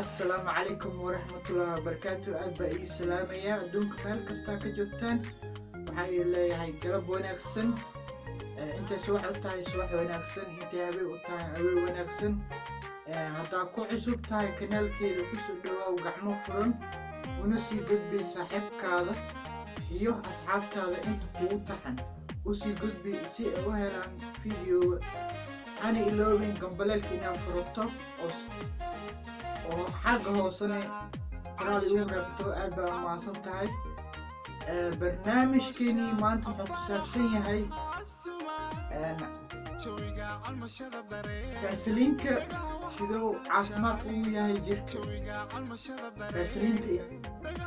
assalaamu calaykum waraxmatullaahi wabarakaatu aad baa ii salaamayaa adduunka meel kastaa ka joogtaan. Waxaa ii leeyahay galab wanaagsan. Intay subax u tahay subax wanaagsan. Intay habeen u tahay habeen wanaagsan. Haddaa ku cusub tahay kanaalkeeda ku soo dhawaaw gacmo furan una sii gudbi saaxiibkaada iyo asxaabtaada inta kugu taxan. Usii gudbi si ay u helaan videoga ana iloobin gambaleelka inaad furato. Oo xagga hoosene qoraal igu rabto aad baa umahadsan tahay. Barnaamijkeenii maanta wuxuu ku saabsan yahay faasiliinka siduu caafimaad ugu yahay jirka.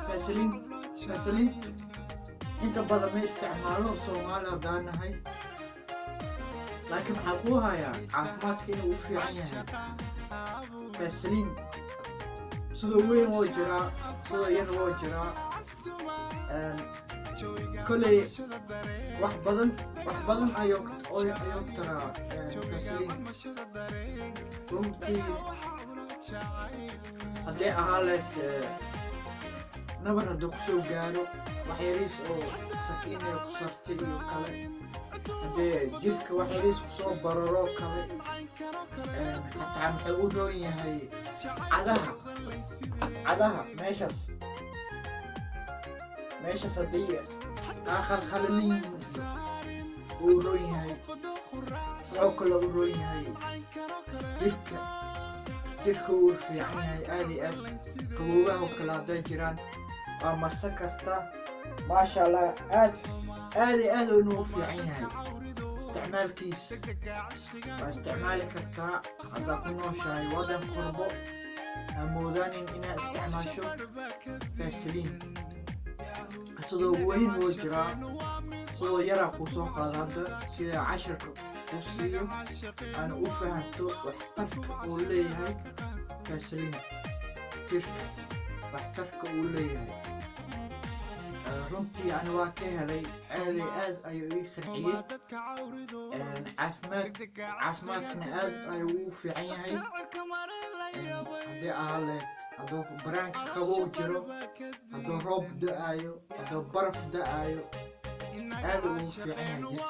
Faasiliinta inta badan ma isticmaalo soomaali haddaan nahay. Laakiin waxaa kuu hayaa caafimaadka inuu u fiican yahay. Faasiliin sidoo weyn woo jiraa sidoo yar woo jiraa koley wax badan wax badan ayuu ayuu taraa faasiliin runtii hadday ahaa leed nabar hadduu ku soo gaaro waxyariis oo sakiinaya ku sartay iyo kale. Haddee jirka waxyariis ku soo bararoo kale hataa muxuu u roon yahay cadaha. Cadaha meeshaas. Meeshaas haddii kaa khalkhalalin uu roon yahay. Wuxuu kaloo u roon yahay jirka. Jirka uu fiican yahay aad iyo aad. Qaboobaha kale hadday jiraan waa marsan kartaa maasha allah aad aad iyo aad inuu fiican yahay. Isticmaalkiis. Waa isticmaali kartaa haddaa ku nooshahay waddan qurbo amoodaanin inaad isticmaasho faasiliin sidoo weyn woo jiraa sidoo yaraa kuu soo qaada hadda sida cashirka u siiyo aana u fahanto waxtarka uu leeyahay faasiliin jirka runtii ani waa ka helay aaday aad ayuu ii qanciyey caafimaad caafimaadkana aad ayuu ugu fiican yahay. Haddii ahaa leed hadduu baraanka qabow jiro hadduu roob da'aayo hadduu baraf da'aayo aad ugu fiican yahay jirka.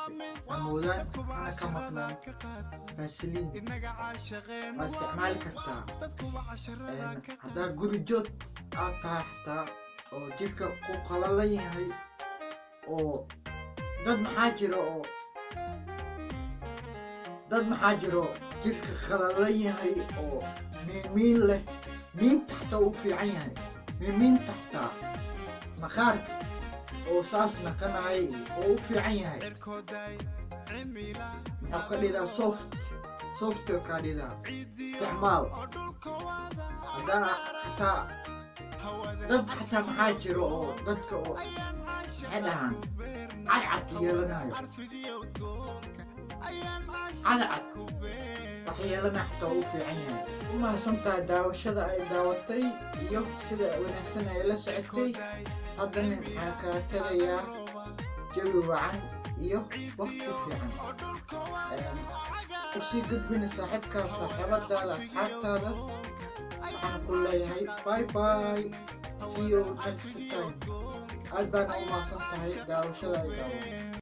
Amoodaan hana ka maqnaan faasiliin waa isticmaali kartaa. Haddaa guri joog aad tahay xataa oo jirka ku qalalan yahay oo dad maxaa jira oo dad maxaa jiro jirka qalalan yahay oo miimiin leh miinta xataa u fiican yahay miimiinta xataa maqaarka oo saas naqanahay oo u fiican yahay. Muxuu ka dhidaa soft soft ka dhidaa isticmaal. Haddaa xataa dad xataa maxaa jiro oo dadka oo maxay dhahaan yeelanayo. Cadcad wax yeelana xataa u fiican yahay. U mahadsantahay daawashada ay daawatay iyo sida wanaagsan ay la socotay haddana maxaa kaa tagayaa jawi wacan iyo wakti fiican usii gudbina saaxiibkaa saaxiibadaada asxaabtaada waxaan ku leeyahay bye bye see you next time baana u mahadsan tahay daawashada ay daawo